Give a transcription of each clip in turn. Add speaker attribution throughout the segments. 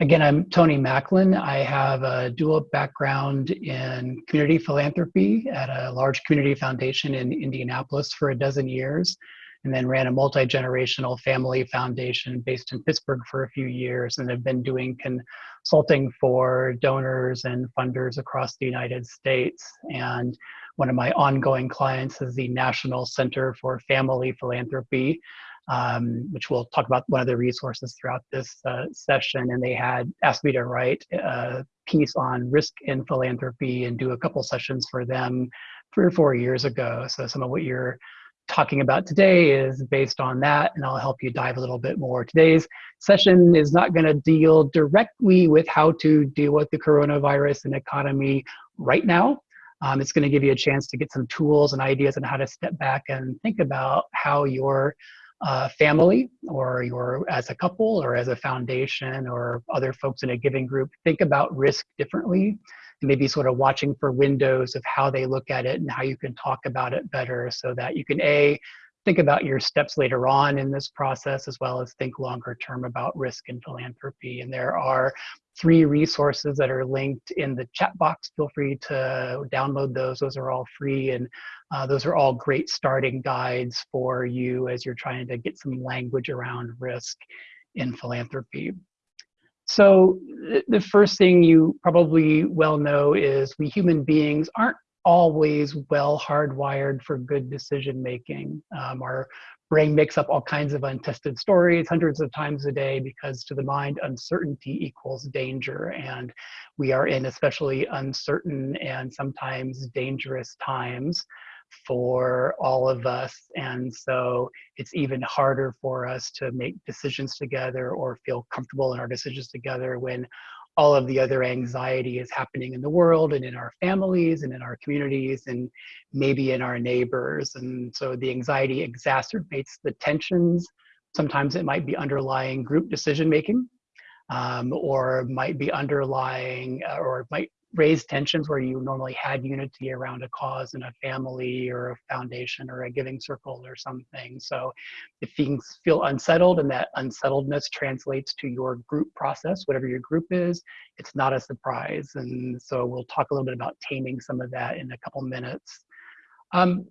Speaker 1: Again, I'm Tony Macklin. I have a dual background in community philanthropy at a large community foundation in Indianapolis for a dozen years, and then ran a multi-generational family foundation based in Pittsburgh for a few years, and have been doing consulting for donors and funders across the United States. And one of my ongoing clients is the National Center for Family Philanthropy, um, which we'll talk about one of the resources throughout this uh, session. And they had asked me to write a piece on risk in philanthropy and do a couple sessions for them three or four years ago. So some of what you're talking about today is based on that, and I'll help you dive a little bit more. Today's session is not going to deal directly with how to deal with the coronavirus and economy right now. Um, it's going to give you a chance to get some tools and ideas on how to step back and think about how your uh, family or your as a couple or as a foundation or other folks in a giving group think about risk differently and maybe sort of watching for windows of how they look at it and how you can talk about it better so that you can a think about your steps later on in this process as well as think longer term about risk and philanthropy. And there are three resources that are linked in the chat box feel free to download those those are all free and uh, those are all great starting guides for you as you're trying to get some language around risk in philanthropy. So the first thing you probably well know is we human beings aren't always well hardwired for good decision making. Um, our brain makes up all kinds of untested stories hundreds of times a day because to the mind uncertainty equals danger and we are in especially uncertain and sometimes dangerous times for all of us. And so it's even harder for us to make decisions together or feel comfortable in our decisions together when all of the other anxiety is happening in the world and in our families and in our communities and maybe in our neighbors. And so the anxiety exacerbates the tensions. Sometimes it might be underlying group decision making um, or might be underlying uh, or might raise tensions where you normally had unity around a cause and a family or a foundation or a giving circle or something. So if things feel unsettled and that unsettledness translates to your group process, whatever your group is, it's not a surprise. And so we'll talk a little bit about taming some of that in a couple minutes. Um,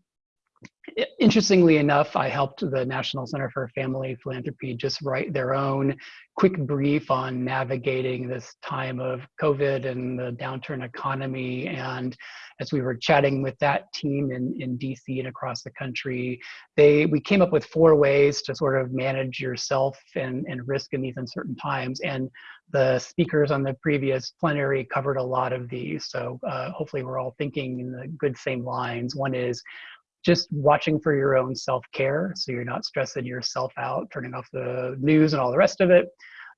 Speaker 1: interestingly enough, I helped the National Center for Family Philanthropy just write their own quick brief on navigating this time of COVID and the downturn economy. And as we were chatting with that team in, in DC and across the country, they we came up with four ways to sort of manage yourself and, and risk in these uncertain times. And the speakers on the previous plenary covered a lot of these. So uh, hopefully we're all thinking in the good same lines. One is just watching for your own self-care so you're not stressing yourself out turning off the news and all the rest of it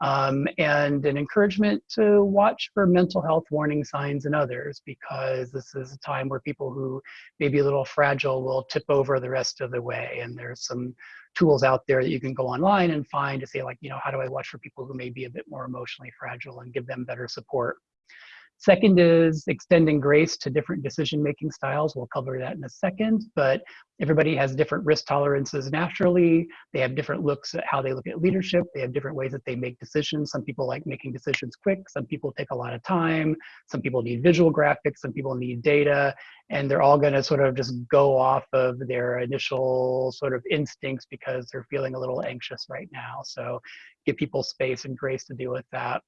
Speaker 1: um, and an encouragement to watch for mental health warning signs in others because this is a time where people who may be a little fragile will tip over the rest of the way and there's some tools out there that you can go online and find to say like you know how do i watch for people who may be a bit more emotionally fragile and give them better support Second is extending grace to different decision-making styles. We'll cover that in a second, but everybody has different risk tolerances naturally. They have different looks at how they look at leadership. They have different ways that they make decisions. Some people like making decisions quick. Some people take a lot of time. Some people need visual graphics. Some people need data. And they're all gonna sort of just go off of their initial sort of instincts because they're feeling a little anxious right now. So give people space and grace to deal with that.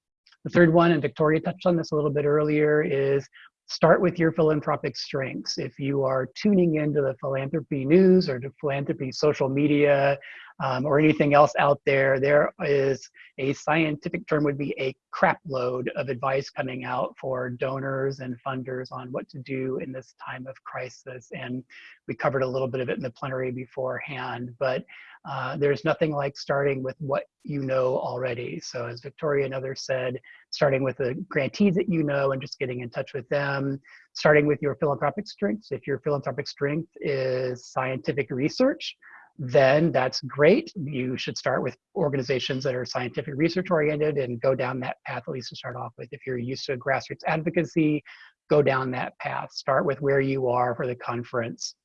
Speaker 1: The third one, and Victoria touched on this a little bit earlier, is start with your philanthropic strengths. If you are tuning into the philanthropy news or to philanthropy social media um, or anything else out there, there is a scientific term would be a crap load of advice coming out for donors and funders on what to do in this time of crisis. And we covered a little bit of it in the plenary beforehand, but uh, there's nothing like starting with what you know already. So as Victoria and others said, starting with the grantees that you know and just getting in touch with them, starting with your philanthropic strengths. If your philanthropic strength is scientific research, then that's great. You should start with organizations that are scientific research oriented and go down that path at least to start off with. If you're used to grassroots advocacy, go down that path. Start with where you are for the conference.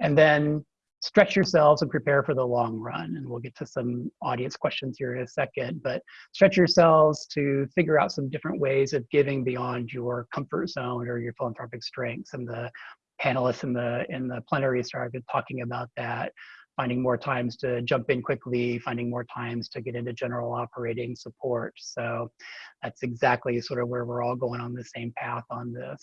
Speaker 1: And then stretch yourselves and prepare for the long run. And we'll get to some audience questions here in a second, but stretch yourselves to figure out some different ways of giving beyond your comfort zone or your philanthropic strengths. And the panelists in the in the plenary started talking about that finding more times to jump in quickly, finding more times to get into general operating support. So that's exactly sort of where we're all going on the same path on this.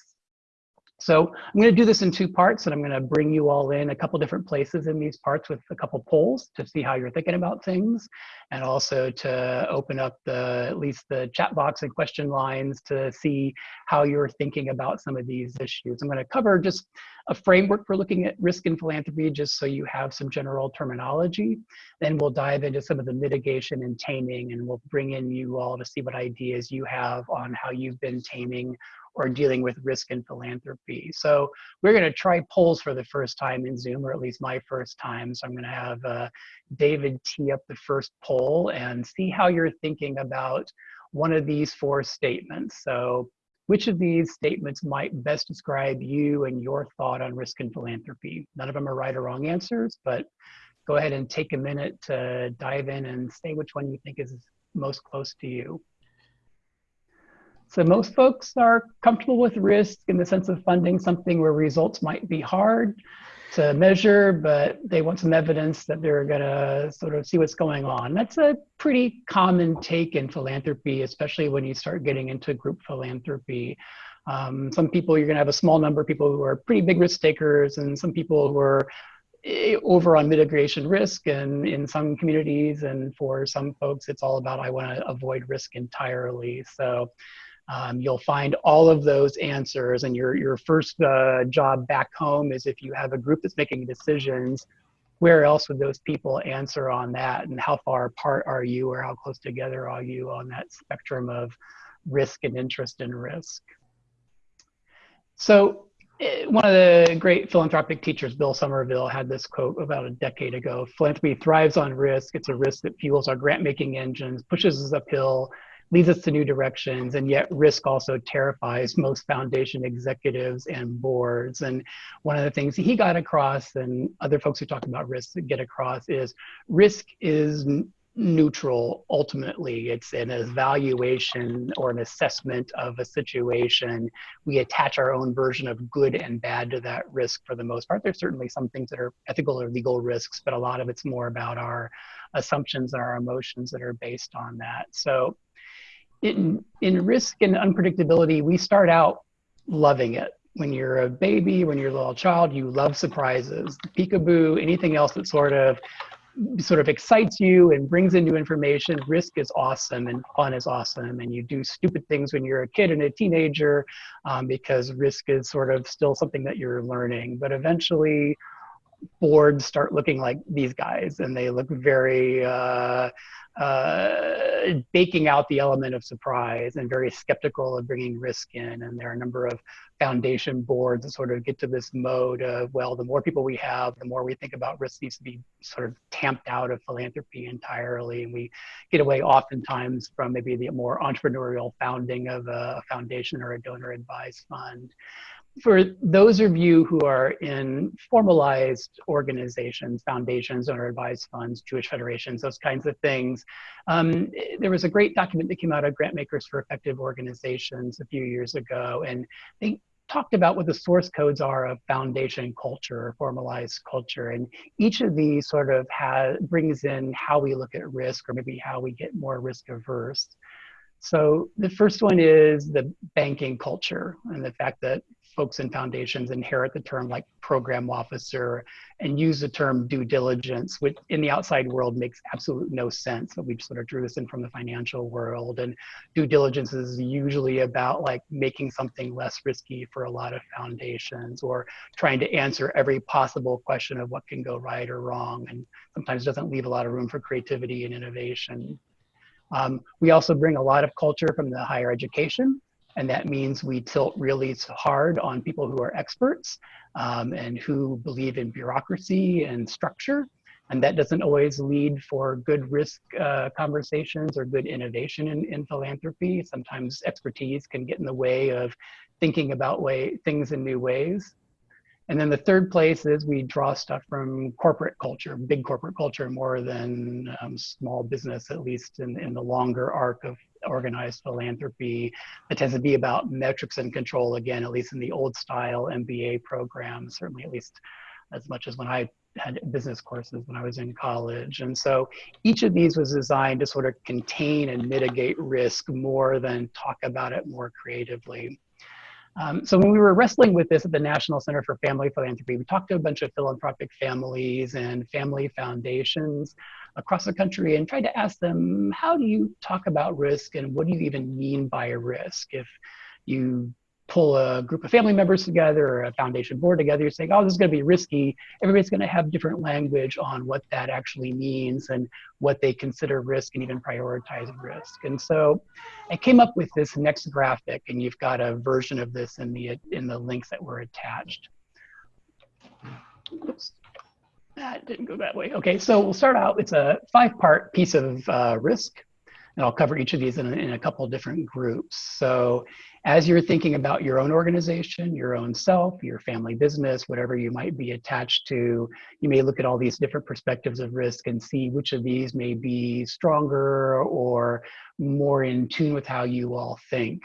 Speaker 1: So I'm going to do this in two parts, and I'm going to bring you all in a couple different places in these parts with a couple polls to see how you're thinking about things, and also to open up the at least the chat box and question lines to see how you're thinking about some of these issues. I'm going to cover just a framework for looking at risk and philanthropy, just so you have some general terminology. Then we'll dive into some of the mitigation and taming, and we'll bring in you all to see what ideas you have on how you've been taming or dealing with risk and philanthropy. So we're going to try polls for the first time in Zoom, or at least my first time. So I'm going to have uh, David tee up the first poll and see how you're thinking about one of these four statements. So which of these statements might best describe you and your thought on risk and philanthropy? None of them are right or wrong answers, but go ahead and take a minute to dive in and say which one you think is most close to you. So most folks are comfortable with risk in the sense of funding something where results might be hard to measure, but they want some evidence that they're gonna sort of see what's going on. That's a pretty common take in philanthropy, especially when you start getting into group philanthropy. Um, some people, you're gonna have a small number of people who are pretty big risk takers and some people who are eh, over on mitigation risk and in some communities and for some folks it's all about i want to avoid risk entirely so um, you'll find all of those answers and your, your first uh, job back home is if you have a group that's making decisions, where else would those people answer on that and how far apart are you or how close together are you on that spectrum of risk and interest in risk. So eh, one of the great philanthropic teachers, Bill Somerville, had this quote about a decade ago, philanthropy thrives on risk. It's a risk that fuels our grant making engines, pushes us uphill, leads us to new directions and yet risk also terrifies most foundation executives and boards. And one of the things he got across and other folks who talk about risk get across is risk is neutral ultimately. It's an evaluation or an assessment of a situation. We attach our own version of good and bad to that risk for the most part. There's certainly some things that are ethical or legal risks but a lot of it's more about our assumptions and our emotions that are based on that. So in, in risk and unpredictability, we start out loving it. When you're a baby, when you're a little child, you love surprises. Peekaboo, anything else that sort of sort of excites you and brings in new information. Risk is awesome and fun is awesome. And you do stupid things when you're a kid and a teenager um, because risk is sort of still something that you're learning. But eventually, boards start looking like these guys and they look very uh, uh, baking out the element of surprise and very skeptical of bringing risk in. And there are a number of foundation boards that sort of get to this mode of, well, the more people we have, the more we think about risk needs to be sort of tamped out of philanthropy entirely. And we get away oftentimes from maybe the more entrepreneurial founding of a foundation or a donor advised fund for those of you who are in formalized organizations, foundations, donor advised funds, Jewish federations, those kinds of things, um, there was a great document that came out of Grantmakers for Effective Organizations a few years ago, and they talked about what the source codes are of foundation culture, or formalized culture, and each of these sort of has, brings in how we look at risk or maybe how we get more risk averse. So the first one is the banking culture and the fact that folks in foundations inherit the term like program officer and use the term due diligence, which in the outside world makes absolute no sense. But we sort of drew this in from the financial world. And due diligence is usually about like making something less risky for a lot of foundations or trying to answer every possible question of what can go right or wrong. And sometimes doesn't leave a lot of room for creativity and innovation. Um, we also bring a lot of culture from the higher education and that means we tilt really hard on people who are experts um, and who believe in bureaucracy and structure. And that doesn't always lead for good risk uh, conversations or good innovation in, in philanthropy. Sometimes expertise can get in the way of thinking about way, things in new ways. And then the third place is we draw stuff from corporate culture, big corporate culture, more than um, small business, at least in, in the longer arc of organized philanthropy. It tends to be about metrics and control, again, at least in the old style MBA program, certainly at least as much as when I had business courses when I was in college. And so each of these was designed to sort of contain and mitigate risk more than talk about it more creatively. Um, so when we were wrestling with this at the National Center for Family Philanthropy, we talked to a bunch of philanthropic families and family foundations across the country and tried to ask them, how do you talk about risk and what do you even mean by a risk? If you pull a group of family members together or a foundation board together, you're saying, oh, this is going to be risky. Everybody's going to have different language on what that actually means and what they consider risk and even prioritize risk. And so I came up with this next graphic, and you've got a version of this in the, in the links that were attached. Oops. That didn't go that way. Okay, so we'll start out. It's a five-part piece of uh, risk and I'll cover each of these in a, in a couple different groups. So as you're thinking about your own organization, your own self, your family business, whatever you might be attached to, you may look at all these different perspectives of risk and see which of these may be stronger or more in tune with how you all think.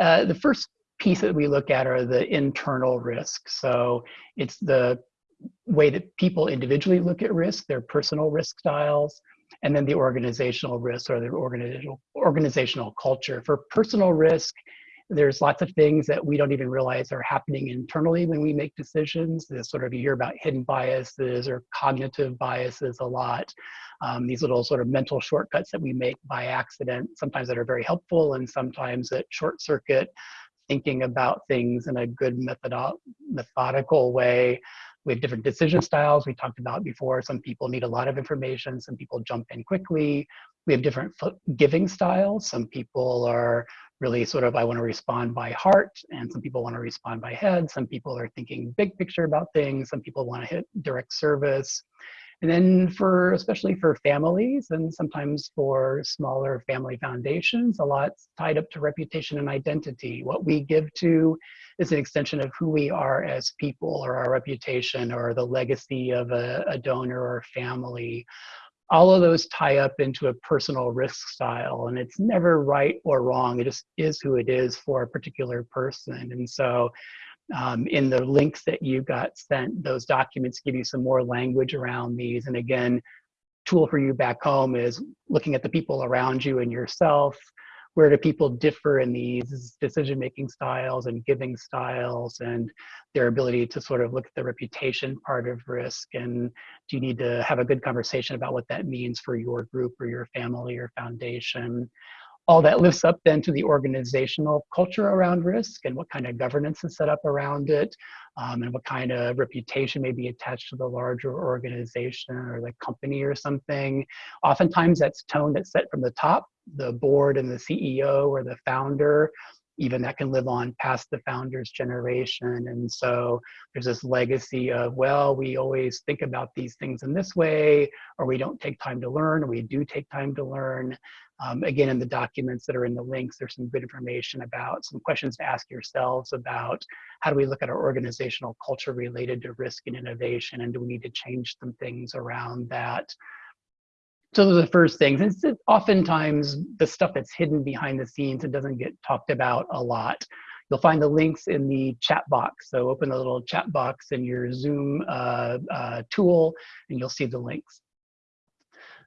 Speaker 1: Uh, the first piece that we look at are the internal risks. So it's the way that people individually look at risk, their personal risk styles, and then the organizational risk or the organizational organizational culture. For personal risk, there's lots of things that we don't even realize are happening internally when we make decisions. There's sort of you hear about hidden biases or cognitive biases a lot. Um, these little sort of mental shortcuts that we make by accident, sometimes that are very helpful and sometimes that short circuit thinking about things in a good methodical way. We have different decision styles we talked about before. Some people need a lot of information, some people jump in quickly. We have different giving styles. Some people are really sort of, I want to respond by heart, and some people want to respond by head. Some people are thinking big picture about things. Some people want to hit direct service. And then for, especially for families and sometimes for smaller family foundations, a lot's tied up to reputation and identity. What we give to is an extension of who we are as people or our reputation or the legacy of a, a donor or family. All of those tie up into a personal risk style and it's never right or wrong. It just is who it is for a particular person. And so um, in the links that you got sent, those documents give you some more language around these. And again, tool for you back home is looking at the people around you and yourself. Where do people differ in these decision-making styles and giving styles and their ability to sort of look at the reputation part of risk? And do you need to have a good conversation about what that means for your group or your family or foundation? all that lifts up then to the organizational culture around risk and what kind of governance is set up around it um, and what kind of reputation may be attached to the larger organization or the company or something. Oftentimes that's tone that's set from the top, the board and the CEO or the founder even that can live on past the founder's generation. And so there's this legacy of, well, we always think about these things in this way, or we don't take time to learn, or we do take time to learn. Um, again, in the documents that are in the links, there's some good information about some questions to ask yourselves about how do we look at our organizational culture related to risk and innovation, and do we need to change some things around that? So those are the first things. It's oftentimes the stuff that's hidden behind the scenes and doesn't get talked about a lot. You'll find the links in the chat box. So open the little chat box in your Zoom uh, uh, tool and you'll see the links.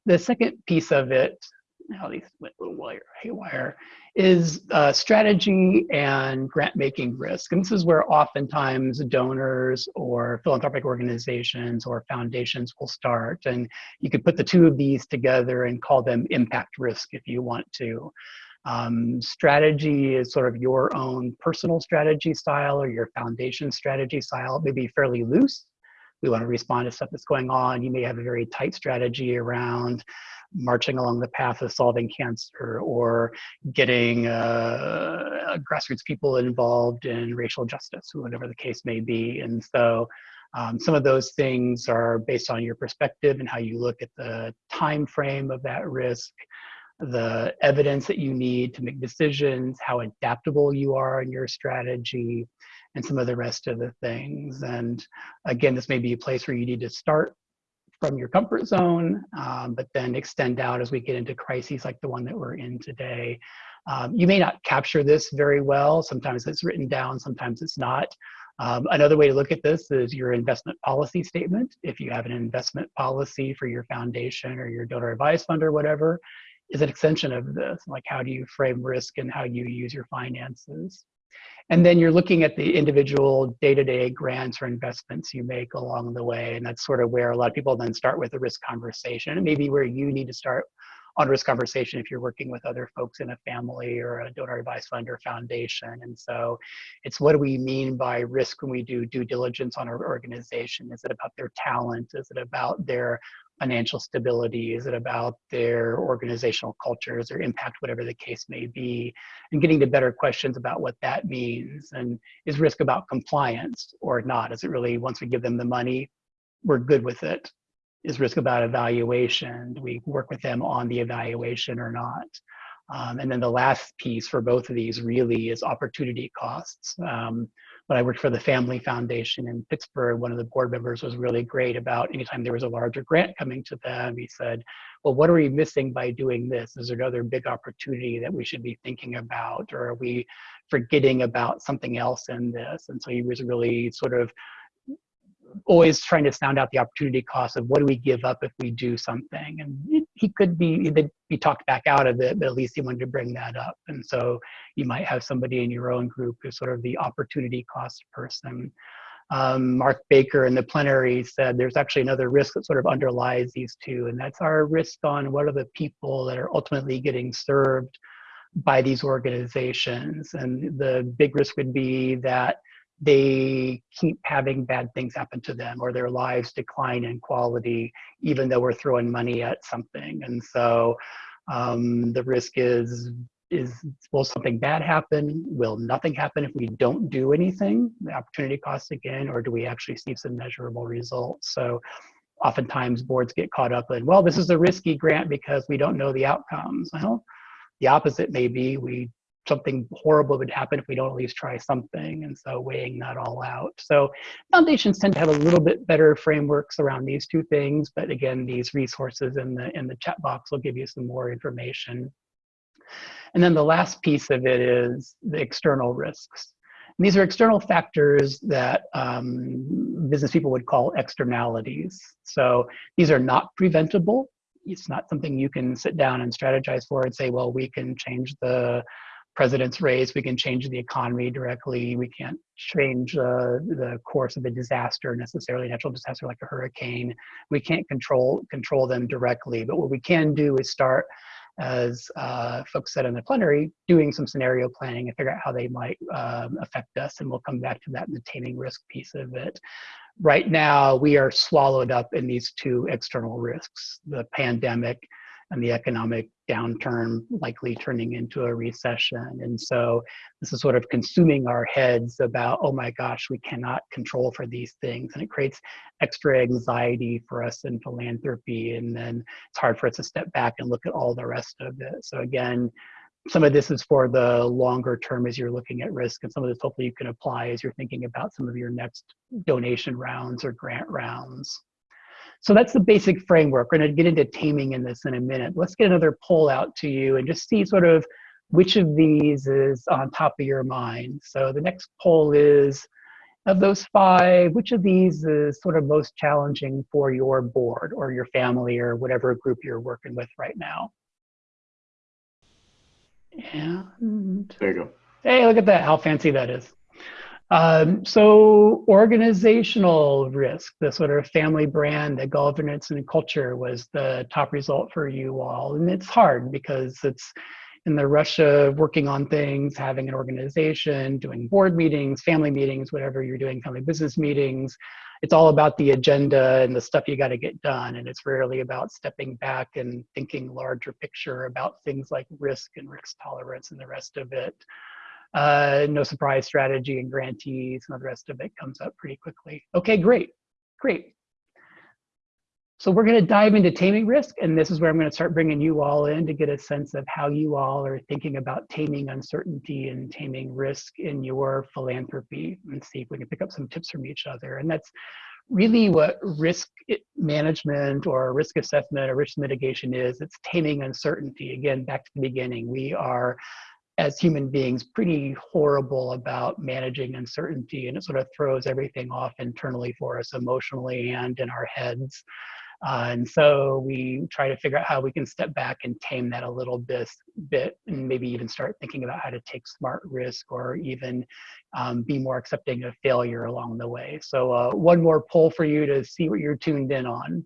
Speaker 1: The second piece of it how these went a little wire, haywire, is uh, strategy and grant making risk. And this is where oftentimes donors or philanthropic organizations or foundations will start. And you could put the two of these together and call them impact risk if you want to. Um, strategy is sort of your own personal strategy style or your foundation strategy style. It may be fairly loose. We want to respond to stuff that's going on. You may have a very tight strategy around marching along the path of solving cancer or getting uh, grassroots people involved in racial justice, whatever the case may be. And so um, some of those things are based on your perspective and how you look at the time frame of that risk, the evidence that you need to make decisions, how adaptable you are in your strategy, and some of the rest of the things. And again, this may be a place where you need to start from your comfort zone, um, but then extend out as we get into crises like the one that we're in today. Um, you may not capture this very well. Sometimes it's written down, sometimes it's not. Um, another way to look at this is your investment policy statement. If you have an investment policy for your foundation or your donor advised fund or whatever, is an extension of this. Like how do you frame risk and how you use your finances? And then you're looking at the individual day-to-day -day grants or investments you make along the way. And that's sort of where a lot of people then start with the risk conversation. And maybe where you need to start on risk conversation if you're working with other folks in a family or a donor advised fund or foundation. And so it's what do we mean by risk when we do due diligence on our organization? Is it about their talent? Is it about their financial stability? Is it about their organizational cultures or impact, whatever the case may be? And getting to better questions about what that means. And is risk about compliance or not? Is it really, once we give them the money, we're good with it? Is risk about evaluation? Do we work with them on the evaluation or not? Um, and then the last piece for both of these really is opportunity costs. Um, when I worked for the Family Foundation in Pittsburgh, one of the board members was really great about anytime there was a larger grant coming to them, he said, well, what are we missing by doing this? Is there another big opportunity that we should be thinking about? Or are we forgetting about something else in this? And so he was really sort of always trying to sound out the opportunity cost of what do we give up if we do something. And he could be he be talked back out of it but at least he wanted to bring that up. And so you might have somebody in your own group who's sort of the opportunity cost person. Um, mark baker in the plenary said there's actually another risk that sort of underlies these two and that's our risk on what are the people that are ultimately getting served by these organizations. And the big risk would be that they keep having bad things happen to them or their lives decline in quality even though we're throwing money at something. And so um, the risk is is will something bad happen? Will nothing happen if we don't do anything? The opportunity cost again or do we actually see some measurable results? So oftentimes boards get caught up in well this is a risky grant because we don't know the outcomes. Well the opposite may be we something horrible would happen if we don't at least try something. And so weighing that all out. So foundations tend to have a little bit better frameworks around these two things. But again, these resources in the, in the chat box will give you some more information. And then the last piece of it is the external risks. And these are external factors that um, business people would call externalities. So these are not preventable. It's not something you can sit down and strategize for and say, well, we can change the president's race. We can change the economy directly. We can't change uh, the course of a disaster, necessarily natural disaster like a hurricane. We can't control control them directly. But what we can do is start, as uh, folks said in the plenary, doing some scenario planning and figure out how they might um, affect us. And we'll come back to that in the taming risk piece of it. Right now, we are swallowed up in these two external risks: the pandemic and the economic downturn likely turning into a recession. And so this is sort of consuming our heads about, oh my gosh, we cannot control for these things. And it creates extra anxiety for us in philanthropy. And then it's hard for us to step back and look at all the rest of it. So again, some of this is for the longer term as you're looking at risk and some of this hopefully you can apply as you're thinking about some of your next donation rounds or grant rounds. So that's the basic framework. We're going to get into taming in this in a minute. Let's get another poll out to you and just see sort of which of these is on top of your mind. So the next poll is, of those five, which of these is sort of most challenging for your board or your family or whatever group you're working with right now? And
Speaker 2: there you go.
Speaker 1: Hey, look at that, how fancy that is. Um, so organizational risk, the sort of family brand, the governance and culture was the top result for you all. And it's hard because it's in the rush of working on things, having an organization, doing board meetings, family meetings, whatever you're doing, family business meetings. It's all about the agenda and the stuff you got to get done. And it's rarely about stepping back and thinking larger picture about things like risk and risk tolerance and the rest of it uh, no surprise strategy and grantees and the rest of it comes up pretty quickly. Okay, great, great. So we're going to dive into taming risk, and this is where I'm going to start bringing you all in to get a sense of how you all are thinking about taming uncertainty and taming risk in your philanthropy, and see if we can pick up some tips from each other. And that's really what risk management or risk assessment or risk mitigation is. It's taming uncertainty. Again, back to the beginning, we are as human beings pretty horrible about managing uncertainty and it sort of throws everything off internally for us emotionally and in our heads uh, and so we try to figure out how we can step back and tame that a little bit, bit and maybe even start thinking about how to take smart risk or even um, be more accepting of failure along the way. So uh, one more poll for you to see what you're tuned in on.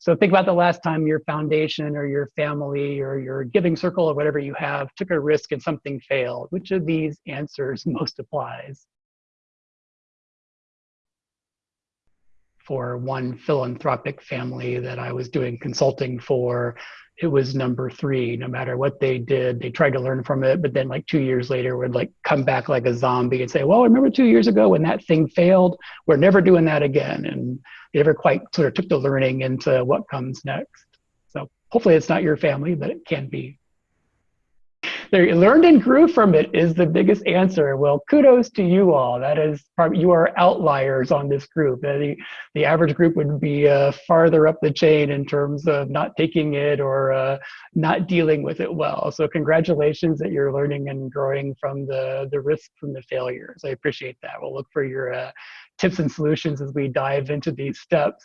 Speaker 1: So think about the last time your foundation or your family or your giving circle or whatever you have took a risk and something failed. Which of these answers most applies? For one philanthropic family that I was doing consulting for, it was number three. No matter what they did, they tried to learn from it, but then like two years later would like come back like a zombie and say, well, remember two years ago when that thing failed? We're never doing that again. And they never quite sort of took the learning into what comes next. So hopefully it's not your family, but it can be they learned and grew from it is the biggest answer. Well, kudos to you all. That is, you are outliers on this group. The, the average group would be uh, farther up the chain in terms of not taking it or uh, not dealing with it well. So congratulations that you're learning and growing from the, the risk from the failures. I appreciate that. We'll look for your uh, tips and solutions as we dive into these steps.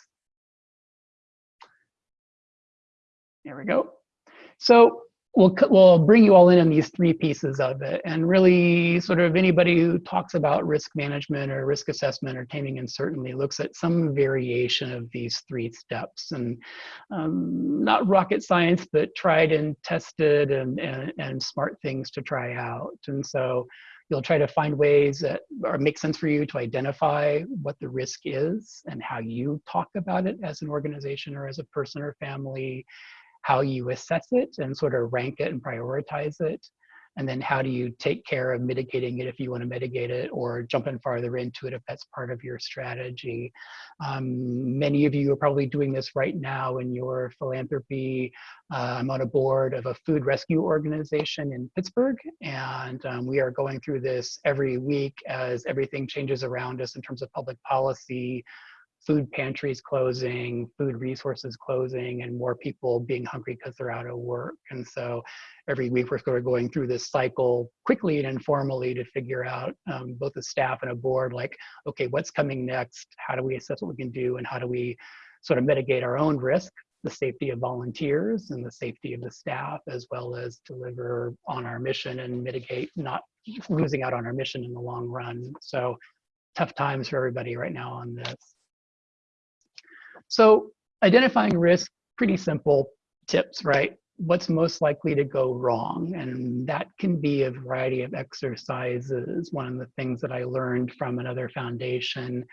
Speaker 1: There we go. So we'll, we'll bring you all in on these three pieces of it. And really sort of anybody who talks about risk management or risk assessment or taming uncertainty looks at some variation of these three steps. And um, not rocket science, but tried and tested and, and, and smart things to try out. And so you'll try to find ways that or make sense for you to identify what the risk is and how you talk about it as an organization or as a person or family how you assess it and sort of rank it and prioritize it. And then how do you take care of mitigating it if you want to mitigate it or jumping farther into it if that's part of your strategy. Um, many of you are probably doing this right now in your philanthropy. Uh, I'm on a board of a food rescue organization in Pittsburgh, and um, we are going through this every week as everything changes around us in terms of public policy, food pantries closing, food resources closing, and more people being hungry because they're out of work. And so every week we're sort of going through this cycle quickly and informally to figure out um, both the staff and a board like, okay, what's coming next? How do we assess what we can do? And how do we sort of mitigate our own risk, the safety of volunteers and the safety of the staff, as well as deliver on our mission and mitigate not losing out on our mission in the long run. So tough times for everybody right now on this. So identifying risk, pretty simple tips, right? What's most likely to go wrong? And that can be a variety of exercises. One of the things that I learned from another foundation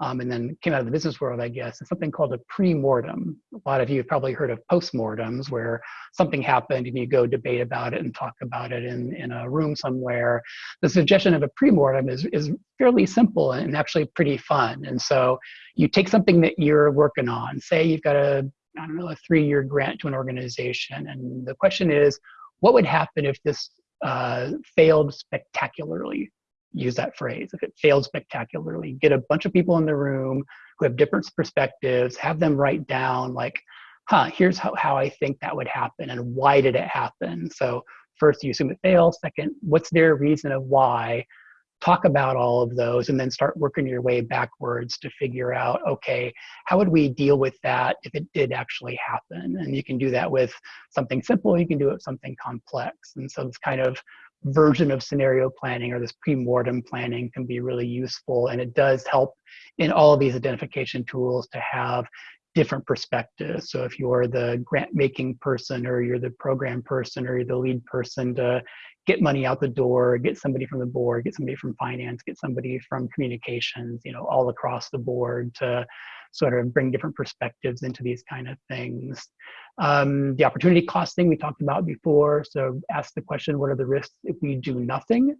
Speaker 1: um, and then came out of the business world, I guess, is something called a pre-mortem. A lot of you have probably heard of post-mortems where something happened and you go debate about it and talk about it in, in a room somewhere. The suggestion of a pre-mortem is, is fairly simple and actually pretty fun. And so you take something that you're working on, say you've got a, I don't know, a three-year grant to an organization. And the question is, what would happen if this uh, failed spectacularly? Use that phrase. If it failed spectacularly, get a bunch of people in the room who have different perspectives, have them write down like, huh, here's how, how I think that would happen and why did it happen? So first you assume it failed. Second, what's their reason of why? Talk about all of those and then start working your way backwards to figure out, okay, how would we deal with that if it did actually happen? And you can do that with something simple, you can do it with something complex. And so it's kind of version of scenario planning or this pre-mortem planning can be really useful and it does help in all of these identification tools to have different perspectives. So if you're the grant making person or you're the program person or you're the lead person to get money out the door, get somebody from the board, get somebody from finance, get somebody from communications, you know, all across the board to sort of bring different perspectives into these kind of things. Um, the opportunity cost thing we talked about before. So ask the question, what are the risks if we do nothing?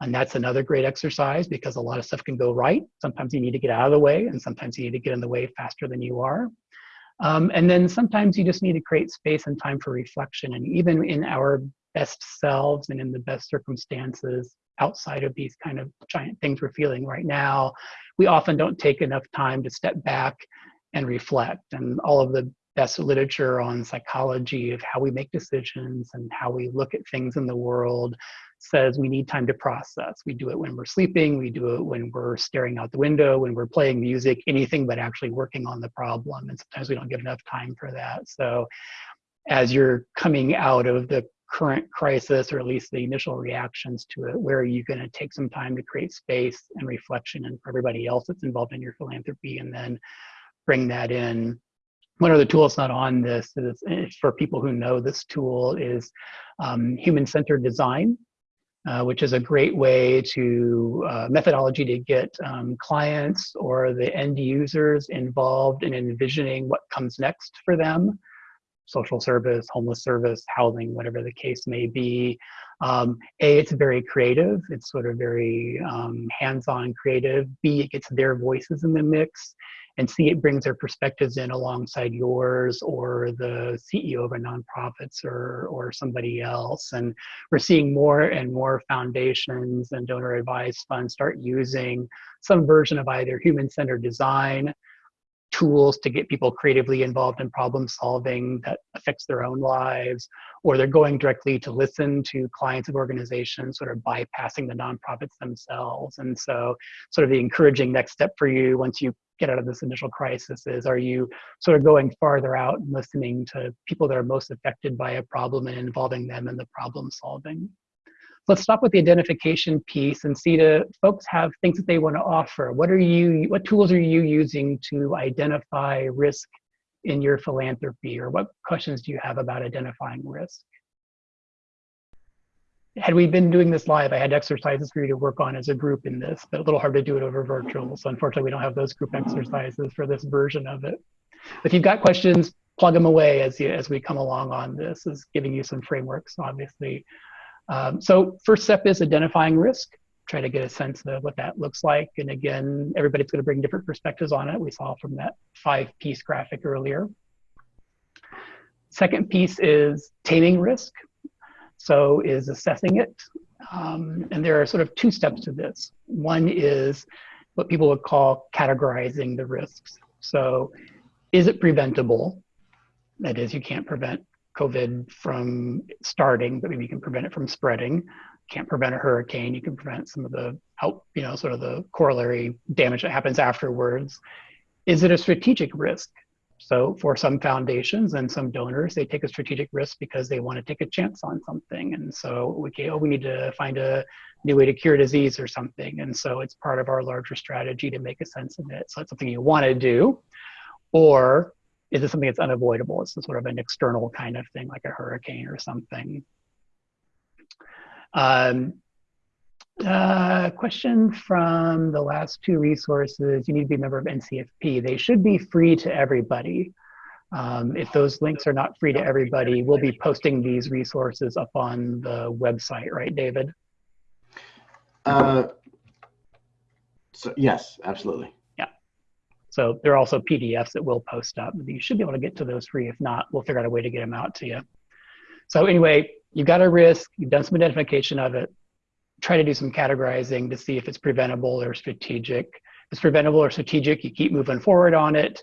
Speaker 1: And that's another great exercise because a lot of stuff can go right. Sometimes you need to get out of the way and sometimes you need to get in the way faster than you are. Um, and then sometimes you just need to create space and time for reflection. And even in our best selves and in the best circumstances outside of these kind of giant things we're feeling right now, we often don't take enough time to step back and reflect. And all of the best literature on psychology of how we make decisions and how we look at things in the world says we need time to process. We do it when we're sleeping, we do it when we're staring out the window, when we're playing music, anything but actually working on the problem. And sometimes we don't give enough time for that. So as you're coming out of the current crisis, or at least the initial reactions to it, where are you going to take some time to create space and reflection and for everybody else that's involved in your philanthropy and then bring that in? One of the tools not on this? Is eh, for people who know this tool is um, human-centered design uh, which is a great way to uh, methodology to get um, clients or the end users involved in envisioning what comes next for them social service homeless service housing whatever the case may be. Um, a it's very creative. It's sort of very um, hands-on creative. B it gets their voices in the mix. And C, it brings their perspectives in alongside yours or the CEO of a nonprofits or, or somebody else. And we're seeing more and more foundations and donor advised funds start using some version of either human-centered design, tools to get people creatively involved in problem solving that affects their own lives, or they're going directly to listen to clients of organizations, sort of bypassing the nonprofits themselves. And so sort of the encouraging next step for you once you get out of this initial crisis is are you sort of going farther out and listening to people that are most affected by a problem and involving them in the problem solving let's stop with the identification piece and see the folks have things that they want to offer what are you what tools are you using to identify risk in your philanthropy or what questions do you have about identifying risk had we been doing this live, I had exercises for you to work on as a group in this, but a little hard to do it over virtual. So unfortunately, we don't have those group exercises for this version of it. If you've got questions, plug them away as, you, as we come along on this, is giving you some frameworks, obviously. Um, so first step is identifying risk. Try to get a sense of what that looks like. And again, everybody's going to bring different perspectives on it. We saw from that five-piece graphic earlier. Second piece is taming risk. So is assessing it. Um, and there are sort of two steps to this. One is what people would call categorizing the risks. So is it preventable? That is, you can't prevent COVID from starting, but maybe you can prevent it from spreading. Can't prevent a hurricane. You can prevent some of the out, you know, sort of the corollary damage that happens afterwards. Is it a strategic risk? So for some foundations and some donors, they take a strategic risk because they want to take a chance on something. And so we, okay, oh, we need to find a new way to cure disease or something. And so it's part of our larger strategy to make a sense of it. So it's something you want to do. Or is this something that's unavoidable? It's sort of an external kind of thing, like a hurricane or something. Um, uh, question from the last two resources. You need to be a member of NCFP. They should be free to everybody. Um, if those links are not free to everybody, we'll be posting these resources up on the website, right, David?
Speaker 2: Uh, so yes, absolutely.
Speaker 1: So there are also PDFs that we'll post up. You should be able to get to those free. If not, we'll figure out a way to get them out to you. So anyway, you've got a risk, you've done some identification of it, try to do some categorizing to see if it's preventable or strategic. If it's preventable or strategic, you keep moving forward on it.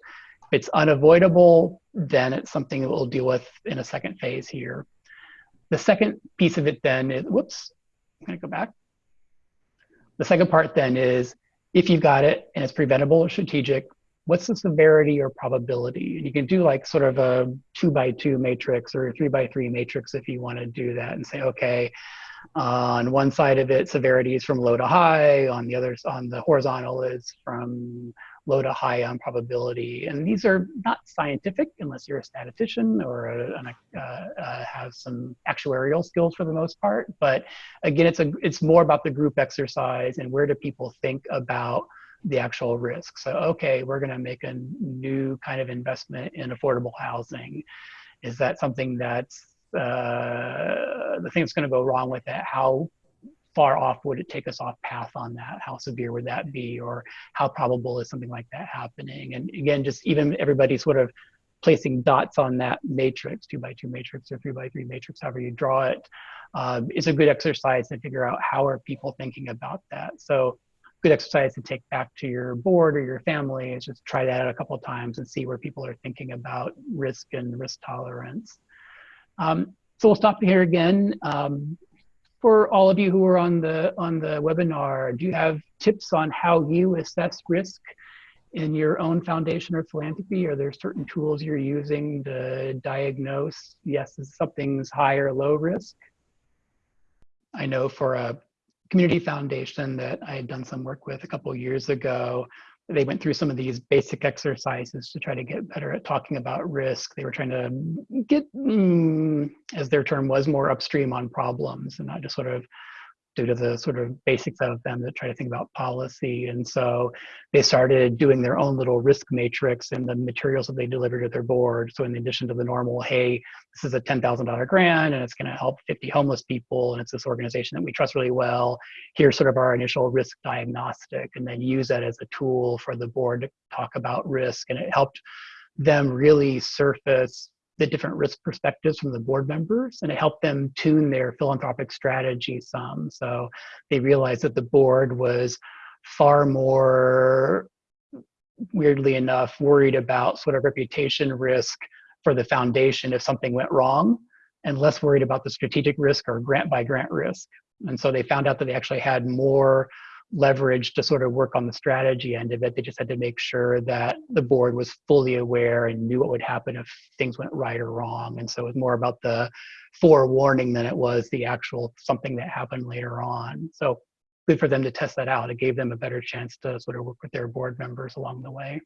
Speaker 1: If it's unavoidable, then it's something that we'll deal with in a second phase here. The second piece of it then is, whoops, I'm gonna go back. The second part then is, if you've got it and it's preventable or strategic, what's the severity or probability? And you can do like sort of a two by two matrix or three by three matrix if you wanna do that and say, okay, on one side of it, severity is from low to high. On the other, on the horizontal is from low to high on probability. And these are not scientific unless you're a statistician or a, a, uh, have some actuarial skills for the most part. But again, it's a it's more about the group exercise and where do people think about the actual risk. So okay, we're going to make a new kind of investment in affordable housing. Is that something that's uh, the thing that's going to go wrong with that, how far off would it take us off path on that? How severe would that be? Or how probable is something like that happening? And again, just even everybody sort of placing dots on that matrix, two by two matrix or three by three matrix, however you draw it, um, is a good exercise to figure out how are people thinking about that. So good exercise to take back to your board or your family is just try that out a couple of times and see where people are thinking about risk and risk tolerance. Um, so we'll stop here again. Um, for all of you who are on the on the webinar, do you have tips on how you assess risk in your own foundation or philanthropy? Are there certain tools you're using to diagnose, yes, something's high or low risk? I know for a community foundation that I had done some work with a couple years ago, they went through some of these basic exercises to try to get better at talking about risk. They were trying to get, mm, as their term was, more upstream on problems and not just sort of due to the sort of basics of them that try to think about policy. And so they started doing their own little risk matrix and the materials that they delivered to their board. So in addition to the normal, hey, this is a $10,000 grant and it's gonna help 50 homeless people and it's this organization that we trust really well. Here's sort of our initial risk diagnostic and then use that as a tool for the board to talk about risk. And it helped them really surface the different risk perspectives from the board members and it helped them tune their philanthropic strategy some. So they realized that the board was far more, weirdly enough, worried about sort of reputation risk for the foundation if something went wrong and less worried about the strategic risk or grant by grant risk. And so they found out that they actually had more leverage to sort of work on the strategy end of it. They just had to make sure that the board was fully aware and knew what would happen if things went right or wrong. And so it was more about the forewarning than it was the actual something that happened later on. So good for them to test that out. It gave them a better chance to sort of work with their board members along the way.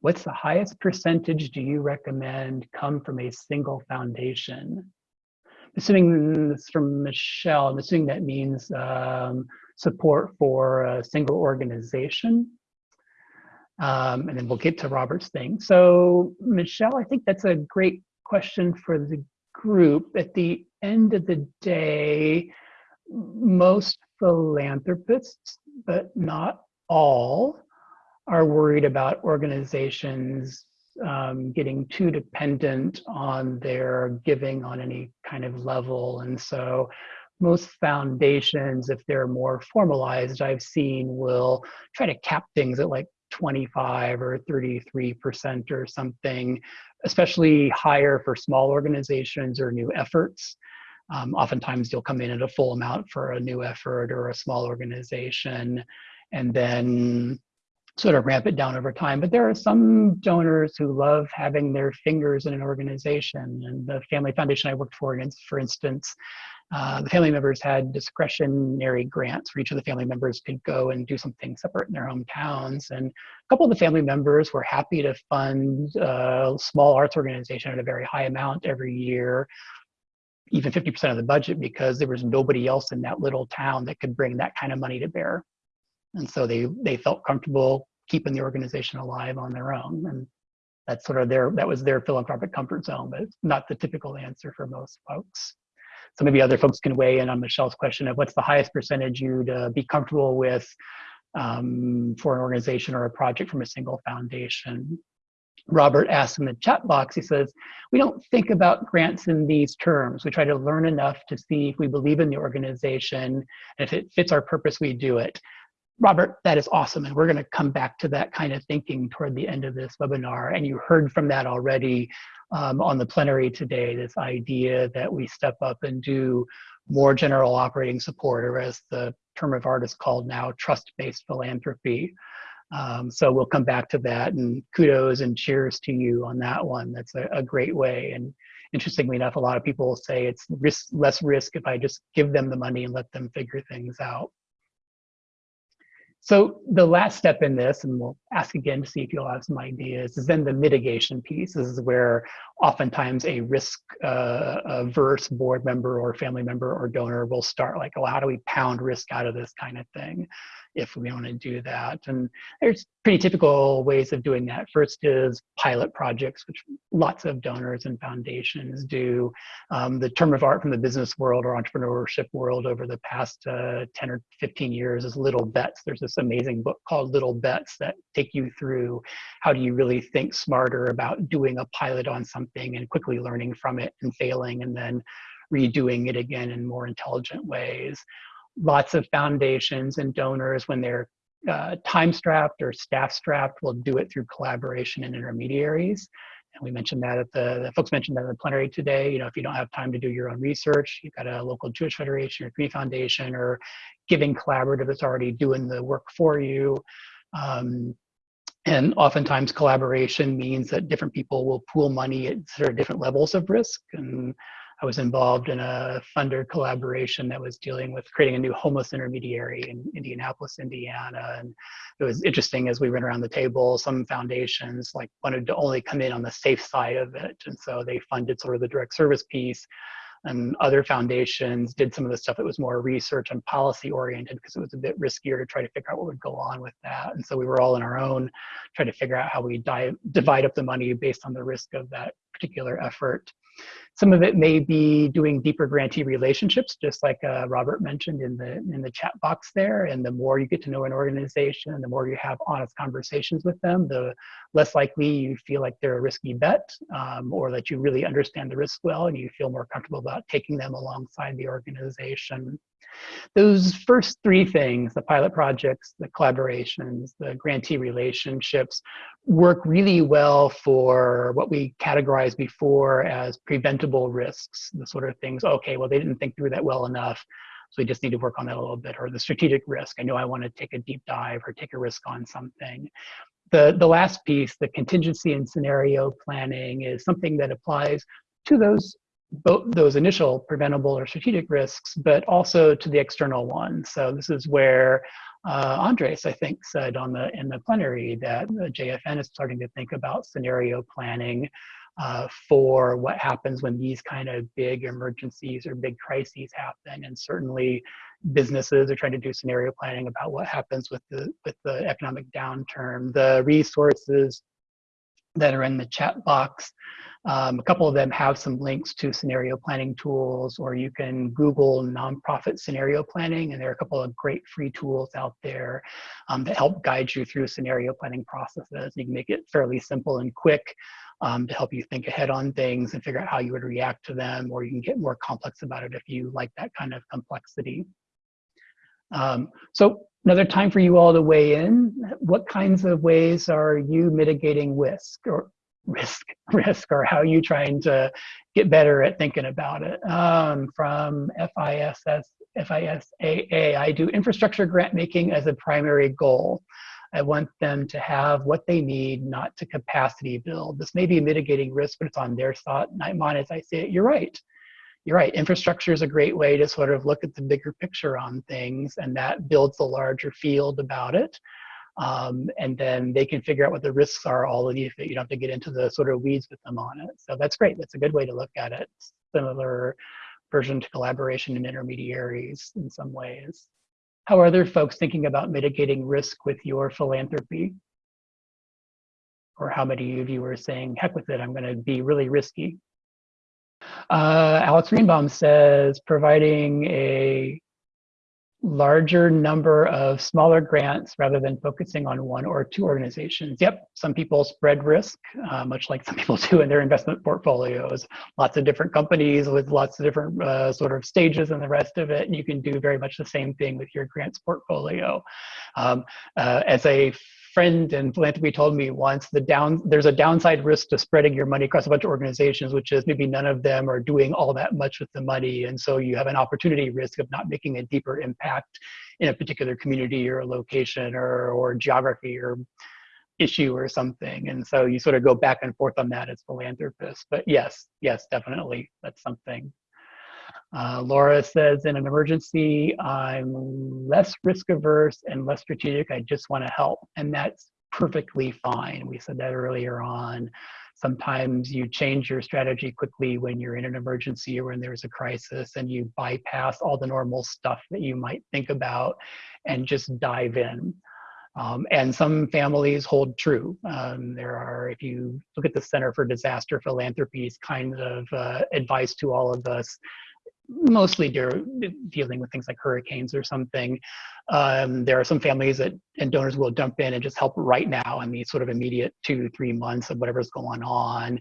Speaker 1: What's the highest percentage do you recommend come from a single foundation? Assuming this from Michelle, I'm assuming that means um, support for a single organization. Um, and then we'll get to Robert's thing. So Michelle, I think that's a great question for the group. At the end of the day, most philanthropists, but not all, are worried about organizations um, getting too dependent on their giving on any kind of level. And so most foundations, if they're more formalized, I've seen will try to cap things at like 25 or 33% or something, especially higher for small organizations or new efforts. Um, oftentimes you'll come in at a full amount for a new effort or a small organization and then sort of ramp it down over time. But there are some donors who love having their fingers in an organization. And the family foundation I worked for, for instance, uh, the family members had discretionary grants where each of the family members could go and do something separate in their hometowns. And a couple of the family members were happy to fund a small arts organization at a very high amount every year, even 50% of the budget, because there was nobody else in that little town that could bring that kind of money to bear. And so they, they felt comfortable keeping the organization alive on their own. And that's sort of their, that was their philanthropic comfort zone, but it's not the typical answer for most folks. So maybe other folks can weigh in on Michelle's question of what's the highest percentage you'd uh, be comfortable with um, for an organization or a project from a single foundation. Robert asks in the chat box, he says, we don't think about grants in these terms. We try to learn enough to see if we believe in the organization, and if it fits our purpose, we do it. Robert, that is awesome. And we're going to come back to that kind of thinking toward the end of this webinar. And you heard from that already um, on the plenary today, this idea that we step up and do more general operating support, or as the term of art is called now, trust-based philanthropy. Um, so we'll come back to that and kudos and cheers to you on that one. That's a, a great way. And interestingly enough, a lot of people say it's risk, less risk if I just give them the money and let them figure things out. So the last step in this, and we'll ask again to see if you'll have some ideas, is then the mitigation piece. This is where oftentimes a risk uh, averse board member or family member or donor will start like, oh, how do we pound risk out of this kind of thing? if we want to do that. And there's pretty typical ways of doing that. First is pilot projects, which lots of donors and foundations do. Um, the term of art from the business world or entrepreneurship world over the past uh, 10 or 15 years is little bets. There's this amazing book called Little Bets that take you through how do you really think smarter about doing a pilot on something and quickly learning from it and failing and then redoing it again in more intelligent ways lots of foundations and donors when they're uh, time strapped or staff strapped will do it through collaboration and intermediaries. And we mentioned that at the, the, folks mentioned that in the plenary today. You know, if you don't have time to do your own research, you've got a local Jewish Federation or Community Foundation or Giving Collaborative that's already doing the work for you. Um, and oftentimes collaboration means that different people will pool money at sort of different levels of risk. And I was involved in a funder collaboration that was dealing with creating a new homeless intermediary in Indianapolis, Indiana. And it was interesting as we went around the table, some foundations like wanted to only come in on the safe side of it. And so they funded sort of the direct service piece and other foundations did some of the stuff that was more research and policy oriented because it was a bit riskier to try to figure out what would go on with that. And so we were all in our own trying to figure out how we divide up the money based on the risk of that particular effort. Some of it may be doing deeper grantee relationships, just like uh, Robert mentioned in the in the chat box there. And the more you get to know an organization, the more you have honest conversations with them, the less likely you feel like they're a risky bet, um, or that you really understand the risk well and you feel more comfortable about taking them alongside the organization. Those first three things, the pilot projects, the collaborations, the grantee relationships, work really well for what we categorized before as preventable risks, the sort of things, okay, well, they didn't think through that well enough, so we just need to work on that a little bit, or the strategic risk. I know I want to take a deep dive or take a risk on something. The, the last piece, the contingency and scenario planning, is something that applies to those both those initial preventable or strategic risks, but also to the external ones. So this is where uh, Andres, I think, said on the in the plenary that the JFN is starting to think about scenario planning uh, for what happens when these kind of big emergencies or big crises happen. And certainly businesses are trying to do scenario planning about what happens with the with the economic downturn. The resources that are in the chat box um, a couple of them have some links to scenario planning tools, or you can Google nonprofit scenario planning, and there are a couple of great free tools out there um, that help guide you through scenario planning processes. You can make it fairly simple and quick um, to help you think ahead on things and figure out how you would react to them, or you can get more complex about it if you like that kind of complexity. Um, so another time for you all to weigh in. What kinds of ways are you mitigating risk or risk risk or how are you trying to get better at thinking about it? Um, from FISS FISAA I do infrastructure grant making as a primary goal. I want them to have what they need not to capacity build. This may be mitigating risk but it's on their thought not mine as I say it. You're right you're right infrastructure is a great way to sort of look at the bigger picture on things and that builds a larger field about it um, and then they can figure out what the risks are all of you you don't have to get into the sort of weeds with them on it. So that's great that's a good way to look at it. Similar version to collaboration and intermediaries in some ways. How are other folks thinking about mitigating risk with your philanthropy? Or how many of you are saying heck with it i'm going to be really risky uh, alex greenbaum says providing a larger number of smaller grants rather than focusing on one or two organizations. Yep, some people spread risk, uh, much like some people do in their investment portfolios. Lots of different companies with lots of different uh, sort of stages and the rest of it. And you can do very much the same thing with your grants portfolio. Um, uh, as a friend in philanthropy told me once the down there's a downside risk to spreading your money across a bunch of organizations which is maybe none of them are doing all that much with the money. And so you have an opportunity risk of not making a deeper impact in a particular community or location or or geography or issue or something. And so you sort of go back and forth on that as philanthropists. But yes yes definitely. That's something uh, Laura says, in an emergency, I'm less risk averse and less strategic. I just want to help. And that's perfectly fine. We said that earlier on. Sometimes you change your strategy quickly when you're in an emergency or when there's a crisis and you bypass all the normal stuff that you might think about and just dive in. Um, and some families hold true. Um, there are, if you look at the Center for Disaster Philanthropy's kind of uh, advice to all of us, mostly de dealing with things like hurricanes or something. Um, there are some families that and donors will jump in and just help right now in the sort of immediate two, three months of whatever's going on.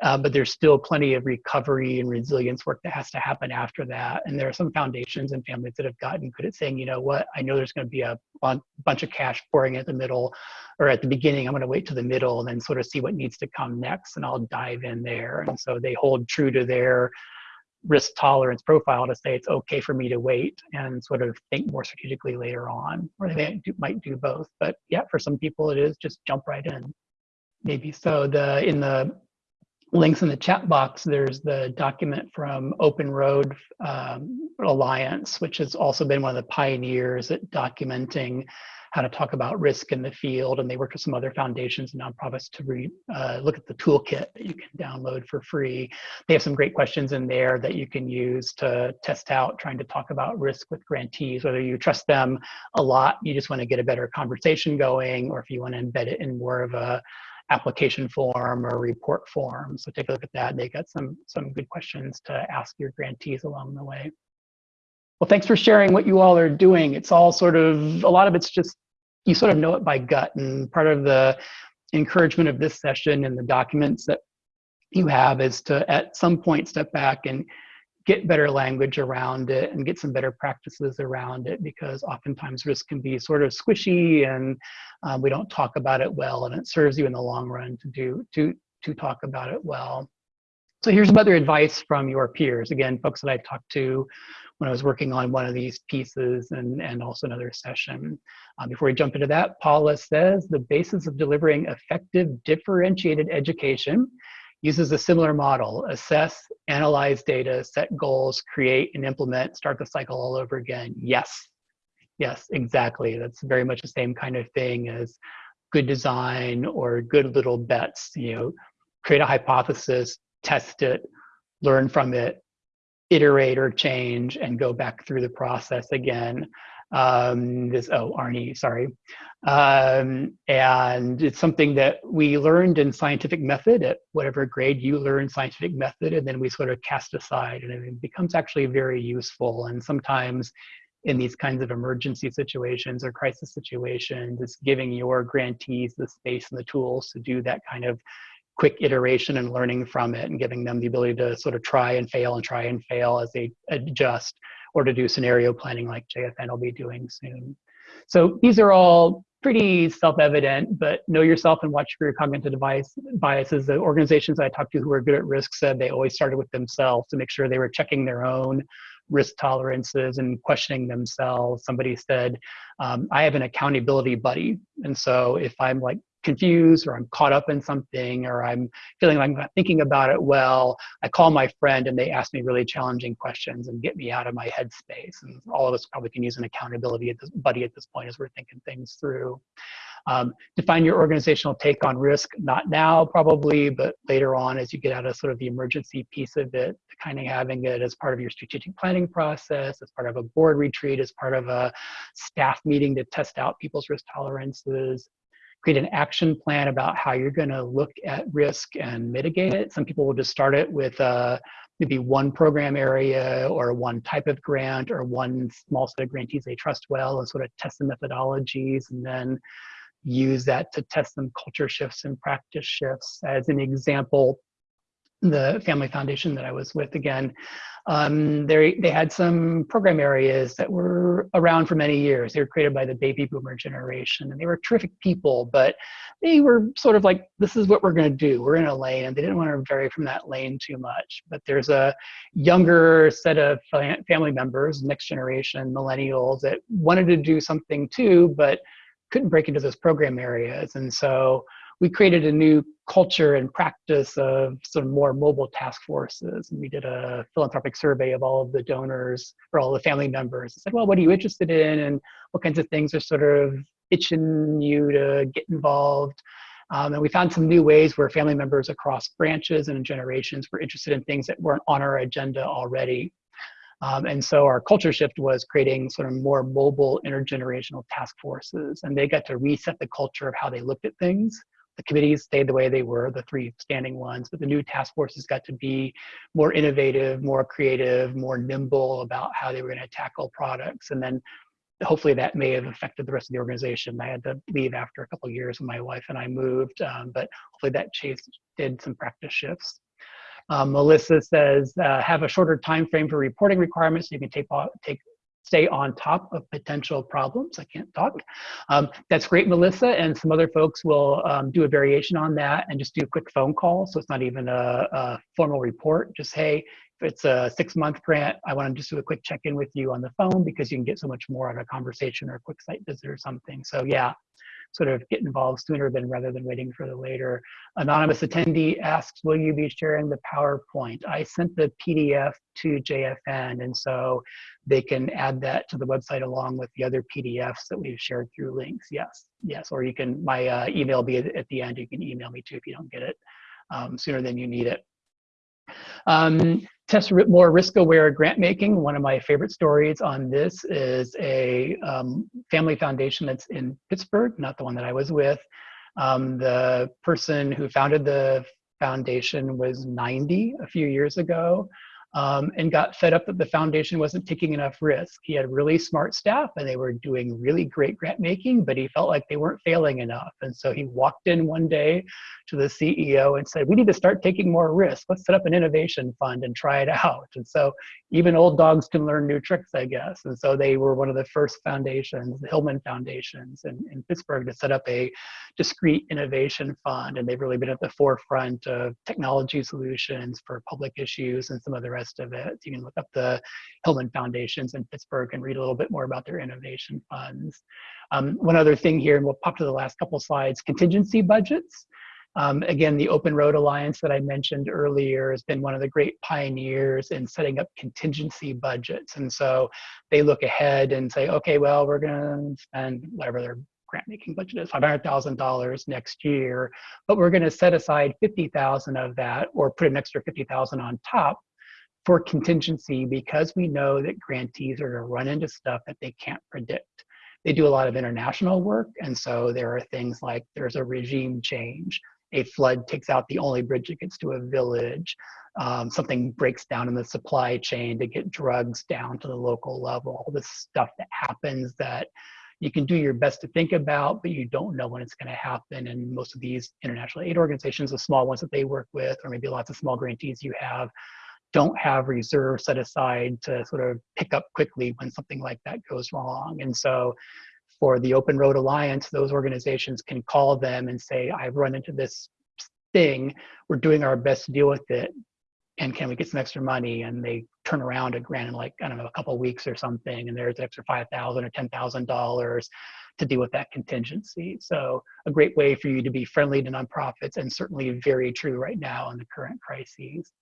Speaker 1: Uh, but there's still plenty of recovery and resilience work that has to happen after that. And there are some foundations and families that have gotten good at saying, you know what, I know there's going to be a bunch of cash pouring at the middle or at the beginning. I'm going to wait to the middle and then sort of see what needs to come next, and I'll dive in there. And so they hold true to their risk tolerance profile to say it's okay for me to wait and sort of think more strategically later on, or they might do, both. But yeah, for some people it is just jump right in. Maybe so. The in the links in the chat box, there's the document from Open Road um, Alliance, which has also been one of the pioneers at documenting how to talk about risk in the field. And they work with some other foundations and nonprofits to re, uh, look at the toolkit that you can download for free. They have some great questions in there that you can use to test out trying to talk about risk with grantees, whether you trust them a lot, you just want to get a better conversation going, or if you want to embed it in more of a application form or report form. So take a look at that. They got some, some good questions to ask your grantees along the way. Well, thanks for sharing what you all are doing. It's all sort of, a lot of it's just, you sort of know it by gut. And part of the encouragement of this session and the documents that you have is to, at some point, step back and get better language around it and get some better practices around it because oftentimes risk can be sort of squishy and um, we don't talk about it well and it serves you in the long run to do to to talk about it well. So here's some other advice from your peers. Again, folks that i've talked to when I was working on one of these pieces and, and also another session. Um, before we jump into that, Paula says the basis of delivering effective differentiated education uses a similar model, assess, analyze data, set goals, create and implement, start the cycle all over again. Yes, yes, exactly. That's very much the same kind of thing as good design or good little bets, you know, create a hypothesis, test it, learn from it, iterate or change and go back through the process again. Um, this, oh, Arnie, sorry. Um, and it's something that we learned in scientific method at whatever grade you learn scientific method, and then we sort of cast aside, and it becomes actually very useful. And sometimes in these kinds of emergency situations or crisis situations, it's giving your grantees the space and the tools to do that kind of quick iteration and learning from it and giving them the ability to sort of try and fail and try and fail as they adjust or to do scenario planning like JFN will be doing soon. So these are all pretty self-evident, but know yourself and watch for your cognitive device biases. The organizations I talked to who are good at risk said they always started with themselves to make sure they were checking their own risk tolerances and questioning themselves. Somebody said, um, I have an accountability buddy. And so if I'm like confused or I'm caught up in something or I'm feeling like I'm not thinking about it well, I call my friend and they ask me really challenging questions and get me out of my headspace. And all of us probably can use an accountability buddy at this point as we're thinking things through. Um, define your organizational take on risk, not now probably, but later on as you get out of sort of the emergency piece of it, kind of having it as part of your strategic planning process, as part of a board retreat, as part of a staff meeting to test out people's risk tolerances, create an action plan about how you're going to look at risk and mitigate it. Some people will just start it with uh, maybe one program area or one type of grant or one small set of grantees they trust well and sort of test the methodologies and then use that to test some culture shifts and practice shifts. As an example, the family foundation that I was with again, um, they, they had some program areas that were around for many years. They were created by the baby boomer generation and they were terrific people, but they were sort of like, this is what we're gonna do. We're in a lane and they didn't want to vary from that lane too much. But there's a younger set of family members, next generation millennials that wanted to do something too, but couldn't break into those program areas. And so we created a new culture and practice of sort of more mobile task forces. And we did a philanthropic survey of all of the donors or all the family members. I said, well, what are you interested in? And what kinds of things are sort of itching you to get involved? Um, and we found some new ways where family members across branches and generations were interested in things that weren't on our agenda already. Um, and so our culture shift was creating sort of more mobile intergenerational task forces, and they got to reset the culture of how they looked at things. The committees stayed the way they were, the three standing ones, but the new task forces got to be more innovative, more creative, more nimble about how they were going to tackle products. And then hopefully that may have affected the rest of the organization. I had to leave after a couple years when my wife and I moved, um, but hopefully that chase did some practice shifts. Um, Melissa says, uh, have a shorter time frame for reporting requirements so you can take, take stay on top of potential problems. I can't talk. Um, that's great, Melissa, and some other folks will um, do a variation on that and just do a quick phone call. So it's not even a, a formal report. Just, hey, if it's a six month grant, I want to just do a quick check in with you on the phone because you can get so much more out of a conversation or a quick site visit or something. So yeah, sort of get involved sooner than rather than waiting for the later. Anonymous attendee asks, will you be sharing the PowerPoint? I sent the PDF to JFN and so they can add that to the website along with the other PDFs that we've shared through links. Yes, yes, or you can, my uh, email be at the end, you can email me too if you don't get it um, sooner than you need it. Um, test more risk-aware grant making. One of my favorite stories on this is a um, family foundation that's in Pittsburgh, not the one that I was with. Um, the person who founded the foundation was 90 a few years ago um, and got fed up that the foundation wasn't taking enough risk. He had really smart staff and they were doing really great grant making, but he felt like they weren't failing enough. And so he walked in one day to the CEO and said, we need to start taking more risk. Let's set up an innovation fund and try it out. And so even old dogs can learn new tricks, I guess. And so they were one of the first foundations, the Hillman Foundations in, in Pittsburgh to set up a discrete innovation fund. And they've really been at the forefront of technology solutions for public issues and some other the rest of it. You can look up the Hillman Foundations in Pittsburgh and read a little bit more about their innovation funds. Um, one other thing here, and we'll pop to the last couple slides, contingency budgets. Um, again, the Open Road Alliance that I mentioned earlier has been one of the great pioneers in setting up contingency budgets. And so they look ahead and say, okay, well, we're going to spend whatever their grant making budget is $500,000 next year, but we're going to set aside 50,000 of that or put an extra 50,000 on top for contingency because we know that grantees are going to run into stuff that they can't predict. They do a lot of international work, and so there are things like there's a regime change, a flood takes out the only bridge that gets to a village. Um, something breaks down in the supply chain to get drugs down to the local level. All this stuff that happens that you can do your best to think about, but you don't know when it's going to happen. And most of these international aid organizations, the small ones that they work with, or maybe lots of small grantees you have, don't have reserves set aside to sort of pick up quickly when something like that goes wrong. And so for the Open Road Alliance, those organizations can call them and say, I've run into this thing, we're doing our best to deal with it, and can we get some extra money? And they turn around a grant in like, I don't know, a couple weeks or something, and there's an extra 5000 or $10,000 to deal with that contingency. So a great way for you to be friendly to nonprofits and certainly very true right now in the current crises.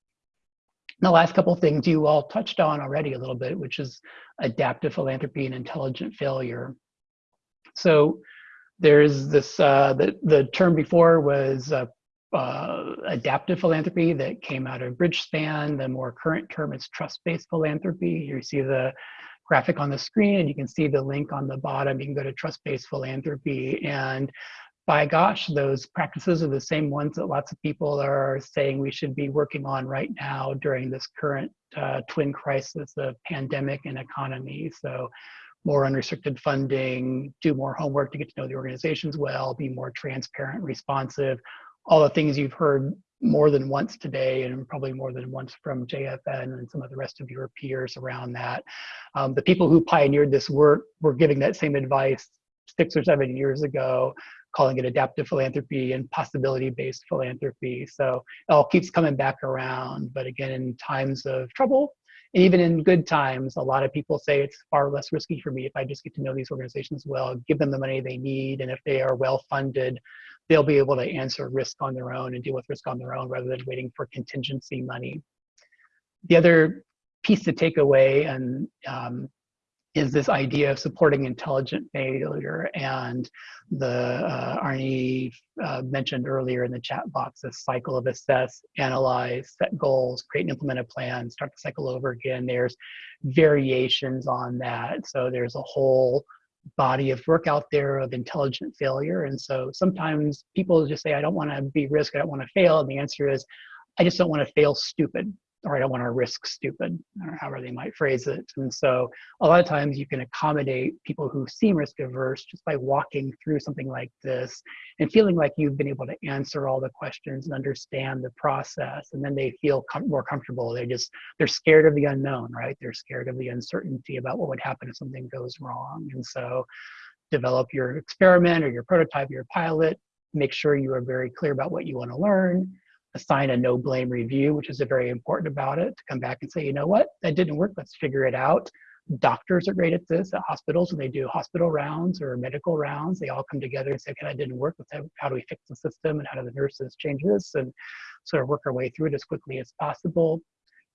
Speaker 1: The last couple of things you all touched on already a little bit, which is adaptive philanthropy and intelligent failure. So there's this, uh, the, the term before was uh, uh, adaptive philanthropy that came out of Bridgespan. The more current term is trust-based philanthropy. Here you see the graphic on the screen and you can see the link on the bottom. You can go to trust-based philanthropy and by gosh, those practices are the same ones that lots of people are saying we should be working on right now during this current uh, twin crisis of pandemic and economy. So more unrestricted funding, do more homework to get to know the organizations well, be more transparent, responsive, all the things you've heard more than once today and probably more than once from JFN and some of the rest of your peers around that. Um, the people who pioneered this work were giving that same advice six or seven years ago, calling it adaptive philanthropy and possibility-based philanthropy. So it all keeps coming back around. But again, in times of trouble, and even in good times, a lot of people say it's far less risky for me if I just get to know these organizations well, give them the money they need, and if they are well funded, they'll be able to answer risk on their own and deal with risk on their own rather than waiting for contingency money. The other piece to take away and um, is this idea of supporting intelligent failure and the uh, Arnie uh, mentioned earlier in the chat box, this cycle of assess, analyze, set goals, create and implement a plan, start the cycle over again. There's variations on that. So there's a whole body of work out there of intelligent failure. And so sometimes people just say, I don't want to be risk, I don't want to fail. And the answer is, I just don't want to fail stupid or I don't want to risk stupid, or however they might phrase it. And so a lot of times you can accommodate people who seem risk averse just by walking through something like this and feeling like you've been able to answer all the questions and understand the process. And then they feel com more comfortable. They just, they're scared of the unknown, right? They're scared of the uncertainty about what would happen if something goes wrong. And so develop your experiment or your prototype, your pilot, make sure you are very clear about what you want to learn assign a no blame review, which is a very important about it, to come back and say, you know what, that didn't work, let's figure it out. Doctors are great at this at hospitals when they do hospital rounds or medical rounds. They all come together and say, okay, that didn't work. Let's have, how do we fix the system and how do the nurses change this and sort of work our way through it as quickly as possible.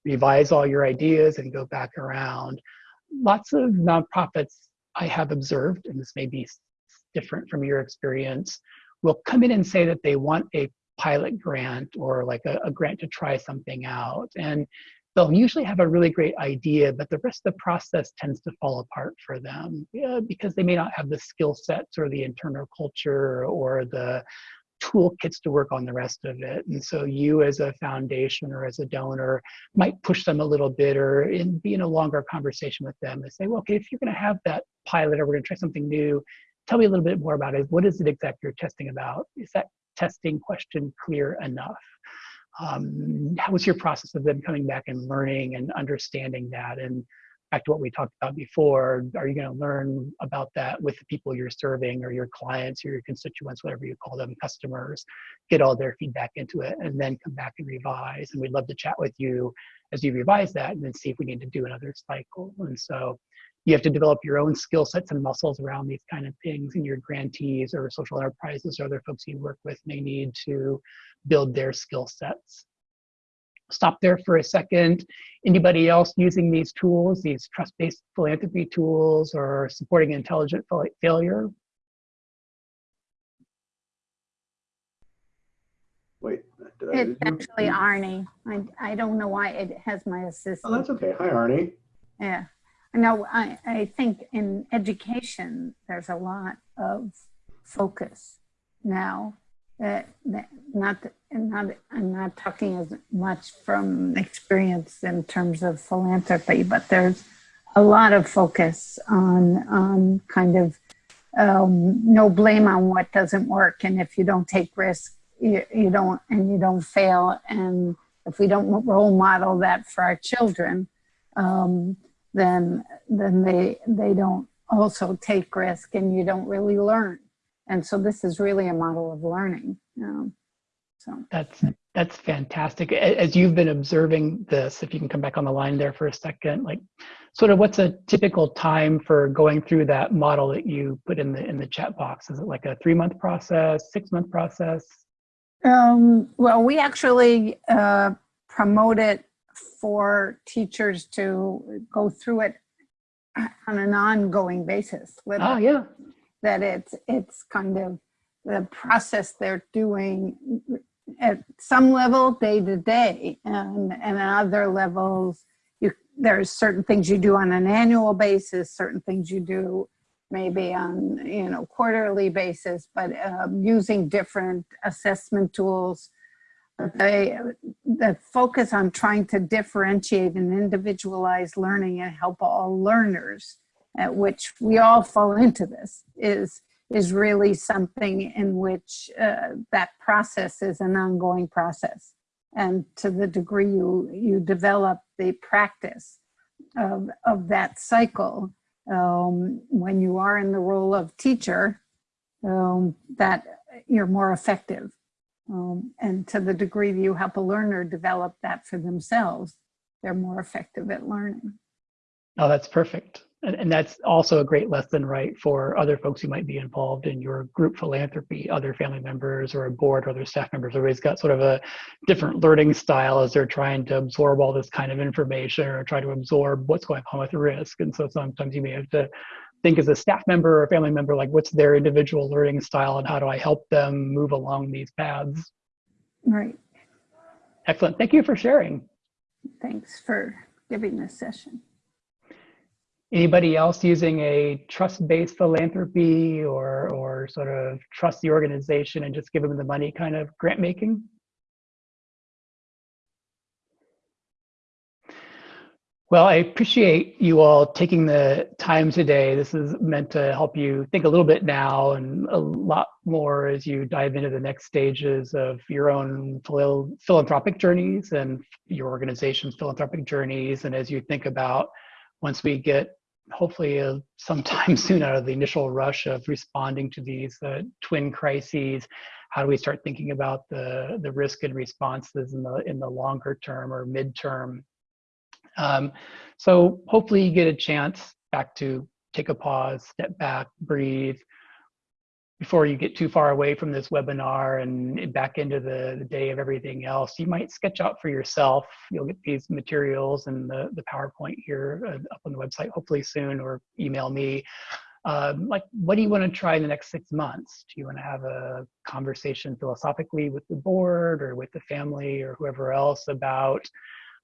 Speaker 1: Revise all your ideas and go back around. Lots of nonprofits I have observed, and this may be different from your experience, will come in and say that they want a pilot grant or like a, a grant to try something out. And they'll usually have a really great idea, but the rest of the process tends to fall apart for them yeah, because they may not have the skill sets or the internal culture or the toolkits to work on the rest of it. And so you as a foundation or as a donor might push them a little bit or in, be in a longer conversation with them and say, well, okay, if you're gonna have that pilot or we're gonna try something new, tell me a little bit more about it. What is it exactly you're testing about? Is that testing question clear enough? Um, how was your process of them coming back and learning and understanding that? And back to what we talked about before, are you going to learn about that with the people you're serving or your clients or your constituents, whatever you call them, customers, get all their feedback into it and then come back and revise. And we'd love to chat with you as you revise that and then see if we need to do another cycle. And so you have to develop your own skill sets and muscles around these kind of things and your grantees or social enterprises or other folks you work with may need to build their skill sets stop there for a second anybody else using these tools these trust-based philanthropy tools or supporting intelligent failure
Speaker 2: Wait,
Speaker 3: it's actually Arnie. I, I don't know why it has my assistant.
Speaker 2: Oh, that's okay. Hi, Arnie.
Speaker 3: Yeah. No, I, I think in education, there's a lot of focus now. That, that not, not, I'm not talking as much from experience in terms of philanthropy, but there's a lot of focus on, on kind of um, no blame on what doesn't work. And if you don't take risk, you, you don't, and you don't fail. And if we don't role model that for our children, um, then then they they don't also take risk and you don't really learn. And so this is really a model of learning um, so.
Speaker 1: That's that's fantastic. As you've been observing this if you can come back on the line there for a second like sort of what's a typical time for going through that model that you put in the in the chat box? Is it like a three month process six month process?
Speaker 3: Um, well we actually uh, promote it for teachers to go through it on an ongoing basis.
Speaker 1: Oh, yeah.
Speaker 3: That it's, it's kind of the process they're doing at some level day to day and, and at other levels you there's certain things you do on an annual basis certain things you do maybe on you know quarterly basis but um, using different assessment tools the, focus on trying to differentiate and individualize learning and help all learners, at which we all fall into this, is, is really something in which uh, that process is an ongoing process. And to the degree you, you develop the practice of, of that cycle, um, when you are in the role of teacher, um, that you're more effective um, and to the degree you help a learner develop that for themselves, they're more effective at learning.
Speaker 1: Oh, that's perfect. and, and that's also a great lesson, right, for other folks who might be involved in your group philanthropy, other family members or a board or other staff members. Everybody's got sort of a different learning style as they're trying to absorb all this kind of information or try to absorb what's going on with risk. And so sometimes you may have to think as a staff member or a family member, like what's their individual learning style and how do I help them move along these paths?
Speaker 3: Right.
Speaker 1: Excellent. Thank you for sharing.
Speaker 3: Thanks for giving this session.
Speaker 1: Anybody else using a trust-based philanthropy or, or sort of trust the organization and just give them the money kind of grant making? Well, I appreciate you all taking the time today. This is meant to help you think a little bit now and a lot more as you dive into the next stages of your own phil philanthropic journeys and your organization's philanthropic journeys. And as you think about once we get hopefully uh, sometime soon out of the initial rush of responding to these uh, twin crises, how do we start thinking about the, the risk and responses in the, in the longer term or midterm um, so hopefully you get a chance back to take a pause, step back, breathe, before you get too far away from this webinar and back into the, the, day of everything else, you might sketch out for yourself. You'll get these materials and the, the PowerPoint here uh, up on the website hopefully soon or email me. Um, like, what do you want to try in the next six months? Do you want to have a conversation philosophically with the board or with the family or whoever else about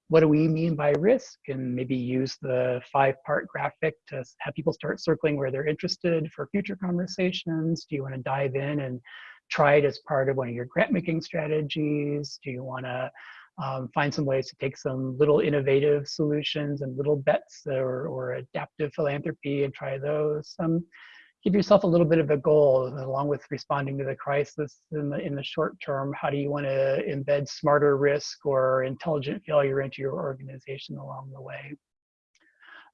Speaker 1: what do we mean by risk and maybe use the five part graphic to have people start circling where they're interested for future conversations? Do you want to dive in and try it as part of one of your grant making strategies? Do you want to um, find some ways to take some little innovative solutions and little bets or, or adaptive philanthropy and try those? Um, give yourself a little bit of a goal along with responding to the crisis in the, in the short term. How do you want to embed smarter risk or intelligent failure into your organization along the way?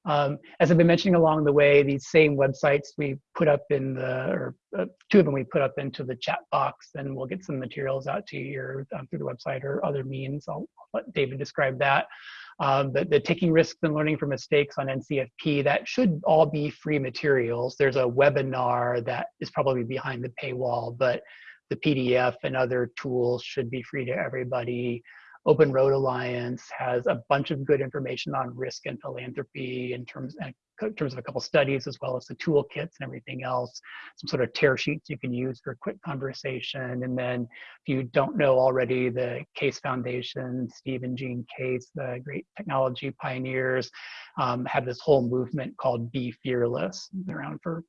Speaker 1: Um, as I've been mentioning along the way, these same websites we put up in the, or uh, two of them we put up into the chat box, and we'll get some materials out to you um, through the website or other means. I'll, I'll let David describe that. Um, but the taking risks and learning from mistakes on NCFP, that should all be free materials. There's a webinar that is probably behind the paywall, but the PDF and other tools should be free to everybody. Open Road Alliance has a bunch of good information on risk and philanthropy in terms, in terms of a couple studies, as well as the toolkits and everything else, some sort of tear sheets you can use for a quick conversation. And then if you don't know already, the Case Foundation, Steve and Jean Case, the great technology pioneers, um, have this whole movement called Be Fearless. They're around for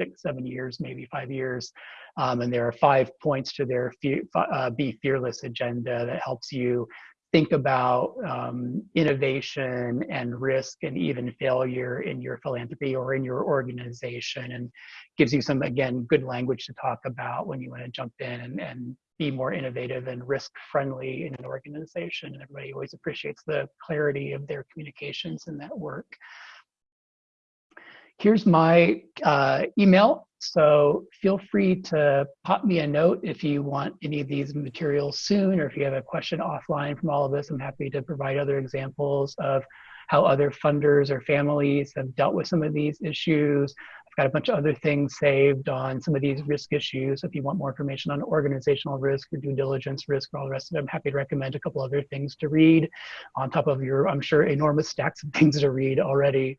Speaker 1: six, seven years, maybe five years. Um, and there are five points to their fe uh, Be Fearless agenda that helps you think about um, innovation and risk and even failure in your philanthropy or in your organization and gives you some, again, good language to talk about when you want to jump in and, and be more innovative and risk friendly in an organization. And everybody always appreciates the clarity of their communications in that work. Here's my uh, email. So feel free to pop me a note if you want any of these materials soon, or if you have a question offline from all of this, I'm happy to provide other examples of how other funders or families have dealt with some of these issues. I've got a bunch of other things saved on some of these risk issues. If you want more information on organizational risk or due diligence risk or all the rest of it, I'm happy to recommend a couple other things to read on top of your, I'm sure, enormous stacks of things to read already.